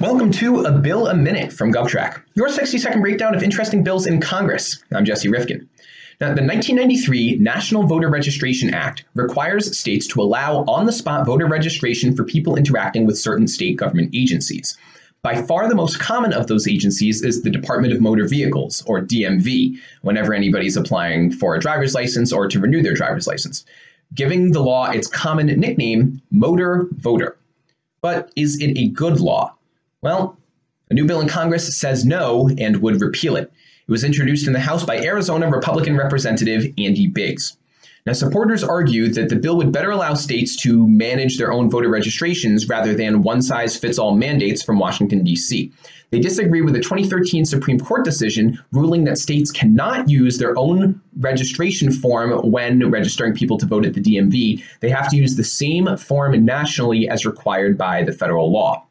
Welcome to A Bill a Minute from GovTrack, your 60 second breakdown of interesting bills in Congress. I'm Jesse Rifkin. Now, the 1993 National Voter Registration Act requires states to allow on the spot voter registration for people interacting with certain state government agencies. By far the most common of those agencies is the Department of Motor Vehicles, or DMV, whenever anybody's applying for a driver's license or to renew their driver's license, giving the law its common nickname, Motor Voter. But is it a good law? Well, a new bill in Congress says no and would repeal it. It was introduced in the House by Arizona Republican Representative Andy Biggs. Now, supporters argue that the bill would better allow states to manage their own voter registrations rather than one size fits all mandates from Washington, D.C. They disagree with a 2013 Supreme Court decision ruling that states cannot use their own registration form when registering people to vote at the DMV. They have to use the same form nationally as required by the federal law.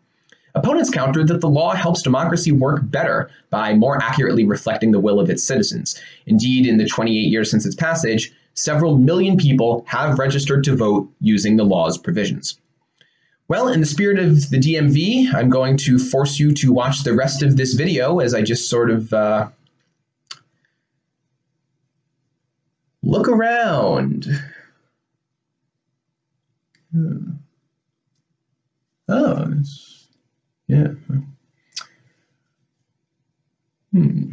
Opponents countered that the law helps democracy work better by more accurately reflecting the will of its citizens. Indeed, in the 28 years since its passage, several million people have registered to vote using the law's provisions. Well, in the spirit of the DMV, I'm going to force you to watch the rest of this video as I just sort of uh, look around. Hmm. Oh, yeah. Hmm.